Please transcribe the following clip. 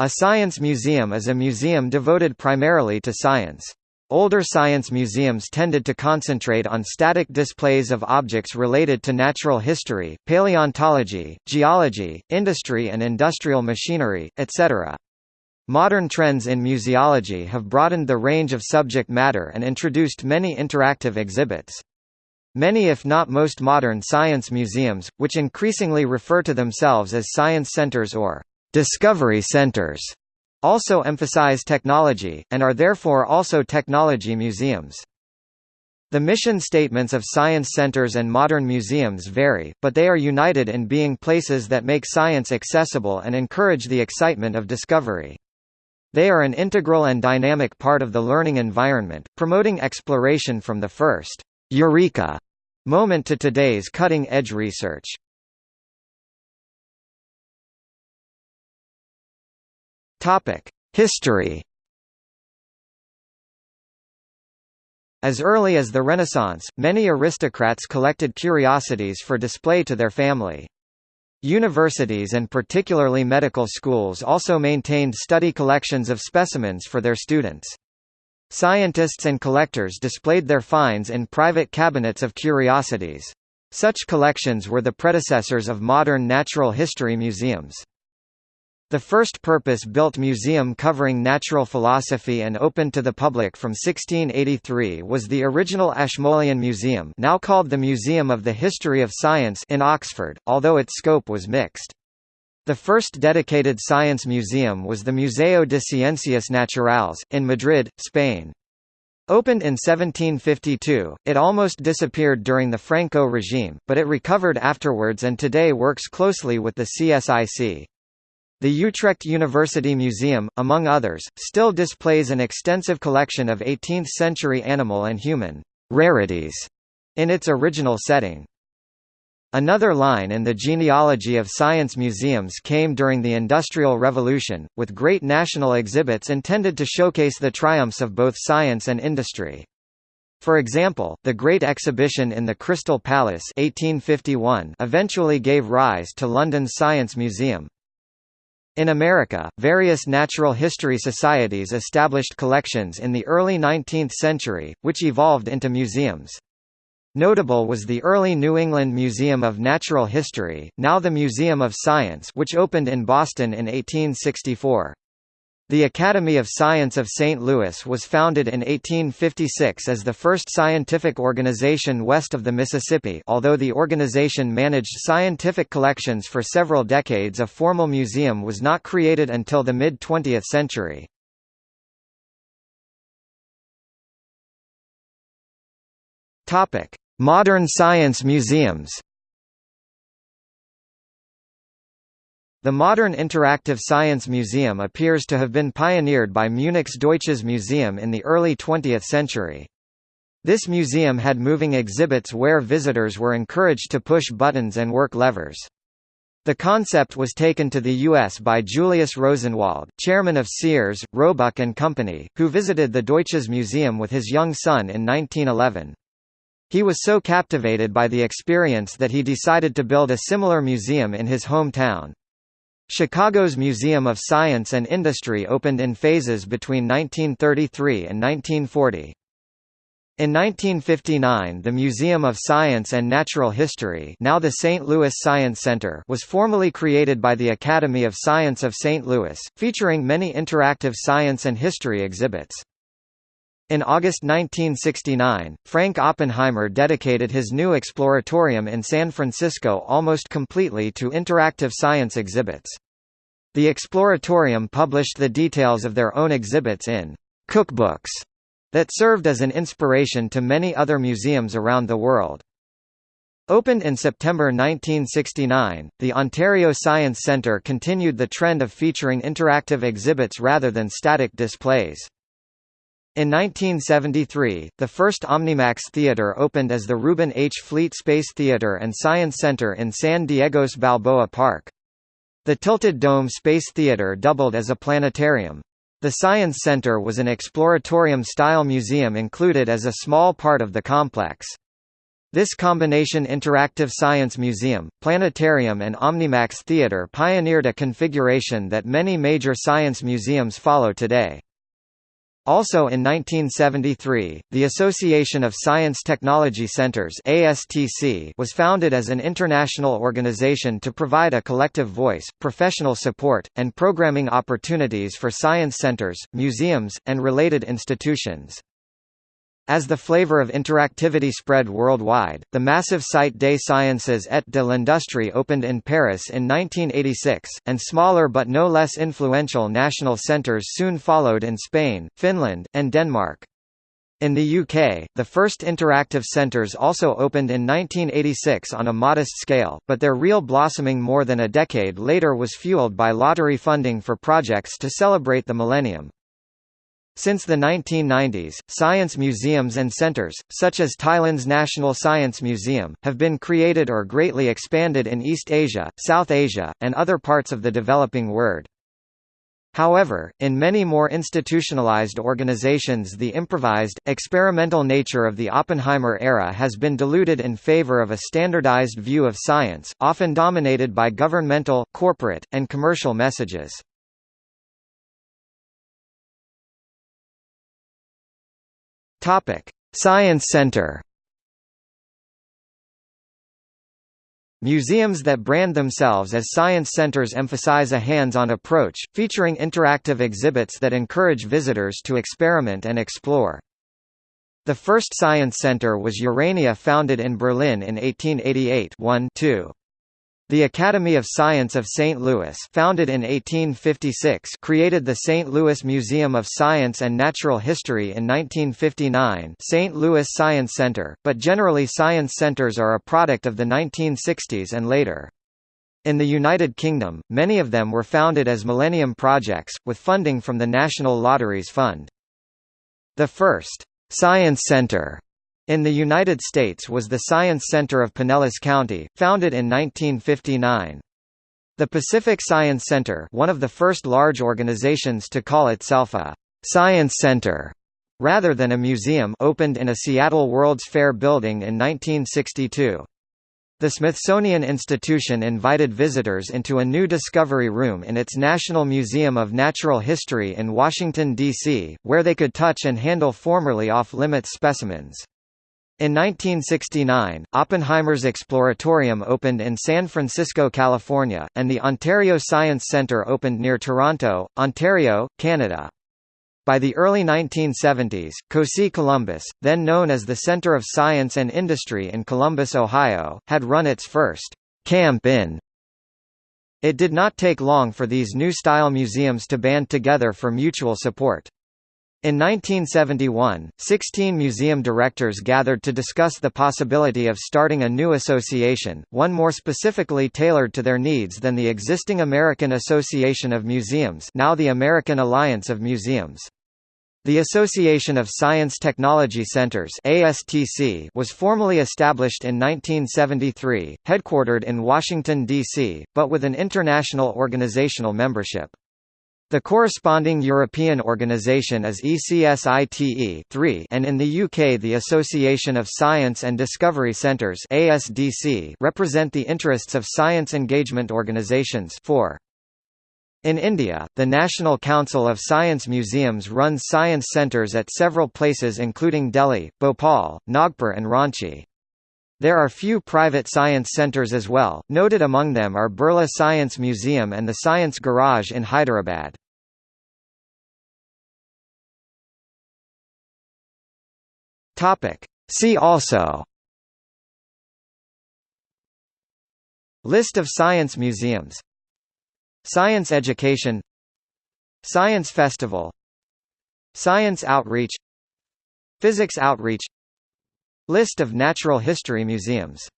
A science museum is a museum devoted primarily to science. Older science museums tended to concentrate on static displays of objects related to natural history, paleontology, geology, industry and industrial machinery, etc. Modern trends in museology have broadened the range of subject matter and introduced many interactive exhibits. Many if not most modern science museums, which increasingly refer to themselves as science centers or Discovery centers also emphasize technology, and are therefore also technology museums. The mission statements of science centers and modern museums vary, but they are united in being places that make science accessible and encourage the excitement of discovery. They are an integral and dynamic part of the learning environment, promoting exploration from the first eureka moment to today's cutting-edge research. Topic: History. As early as the Renaissance, many aristocrats collected curiosities for display to their family. Universities and particularly medical schools also maintained study collections of specimens for their students. Scientists and collectors displayed their finds in private cabinets of curiosities. Such collections were the predecessors of modern natural history museums. The first purpose-built museum covering natural philosophy and open to the public from 1683 was the original Ashmolean Museum now called the Museum of the History of Science in Oxford, although its scope was mixed. The first dedicated science museum was the Museo de Ciencias Naturales, in Madrid, Spain. Opened in 1752, it almost disappeared during the Franco regime, but it recovered afterwards and today works closely with the CSIC. The Utrecht University Museum, among others, still displays an extensive collection of 18th-century animal and human rarities in its original setting. Another line in the genealogy of science museums came during the Industrial Revolution, with great national exhibits intended to showcase the triumphs of both science and industry. For example, the Great Exhibition in the Crystal Palace 1851 eventually gave rise to London's Science Museum. In America, various natural history societies established collections in the early 19th century, which evolved into museums. Notable was the early New England Museum of Natural History, now the Museum of Science which opened in Boston in 1864. The Academy of Science of St. Louis was founded in 1856 as the first scientific organization west of the Mississippi although the organization managed scientific collections for several decades a formal museum was not created until the mid-20th century. Modern science museums The modern interactive science museum appears to have been pioneered by Munich's Deutsches Museum in the early 20th century. This museum had moving exhibits where visitors were encouraged to push buttons and work levers. The concept was taken to the U.S. by Julius Rosenwald, chairman of Sears, Roebuck and Company, who visited the Deutsches Museum with his young son in 1911. He was so captivated by the experience that he decided to build a similar museum in his hometown. Chicago's Museum of Science and Industry opened in phases between 1933 and 1940. In 1959 the Museum of Science and Natural History now the St. Louis Science Center was formally created by the Academy of Science of St. Louis, featuring many interactive science and history exhibits. In August 1969, Frank Oppenheimer dedicated his new exploratorium in San Francisco almost completely to interactive science exhibits. The exploratorium published the details of their own exhibits in cookbooks that served as an inspiration to many other museums around the world. Opened in September 1969, the Ontario Science Centre continued the trend of featuring interactive exhibits rather than static displays. In 1973, the first Omnimax Theater opened as the Reuben H. Fleet Space Theater and Science Center in San Diego's Balboa Park. The Tilted Dome Space Theater doubled as a planetarium. The Science Center was an exploratorium-style museum included as a small part of the complex. This combination interactive science museum, planetarium and Omnimax Theatre pioneered a configuration that many major science museums follow today. Also in 1973, the Association of Science Technology Centers ASTC was founded as an international organization to provide a collective voice, professional support, and programming opportunities for science centers, museums, and related institutions. As the flavor of interactivity spread worldwide, the massive Cité des Sciences et de l'Industrie opened in Paris in 1986, and smaller but no less influential national centres soon followed in Spain, Finland, and Denmark. In the UK, the first interactive centres also opened in 1986 on a modest scale, but their real blossoming more than a decade later was fueled by lottery funding for projects to celebrate the millennium. Since the 1990s, science museums and centers, such as Thailand's National Science Museum, have been created or greatly expanded in East Asia, South Asia, and other parts of the developing world. However, in many more institutionalized organizations the improvised, experimental nature of the Oppenheimer era has been diluted in favor of a standardized view of science, often dominated by governmental, corporate, and commercial messages. Topic: Science Center. Museums that brand themselves as science centers emphasize a hands-on approach, featuring interactive exhibits that encourage visitors to experiment and explore. The first science center was Urania founded in Berlin in 1888 1 -2. The Academy of Science of St. Louis founded in 1856 created the St. Louis Museum of Science and Natural History in 1959 St. Louis Science Center, but generally science centers are a product of the 1960s and later. In the United Kingdom, many of them were founded as Millennium Projects, with funding from the National Lotteries Fund. The first, "'Science Center' In the United States was the Science Center of Pinellas County, founded in 1959. The Pacific Science Center one of the first large organizations to call itself a «science center» rather than a museum opened in a Seattle World's Fair building in 1962. The Smithsonian Institution invited visitors into a new discovery room in its National Museum of Natural History in Washington, D.C., where they could touch and handle formerly off-limits specimens. In 1969, Oppenheimer's Exploratorium opened in San Francisco, California, and the Ontario Science Centre opened near Toronto, Ontario, Canada. By the early 1970s, COSI Columbus, then known as the Center of Science and Industry in Columbus, Ohio, had run its first camp in. It did not take long for these new style museums to band together for mutual support. In 1971, 16 museum directors gathered to discuss the possibility of starting a new association, one more specifically tailored to their needs than the existing American Association of Museums now the American Alliance of Museums. The Association of Science Technology Centers ASTC was formally established in 1973, headquartered in Washington, D.C., but with an international organizational membership. The corresponding European organisation is ECSITE 3 and in the UK the Association of Science and Discovery Centres ASDC represent the interests of science engagement organisations 4. In India, the National Council of Science Museums runs science centres at several places including Delhi, Bhopal, Nagpur and Ranchi. There are few private science centres as well, noted among them are Birla Science Museum and the Science Garage in Hyderabad. See also. List of science museums. Science education. Science festival. Science outreach. Physics outreach List of natural history museums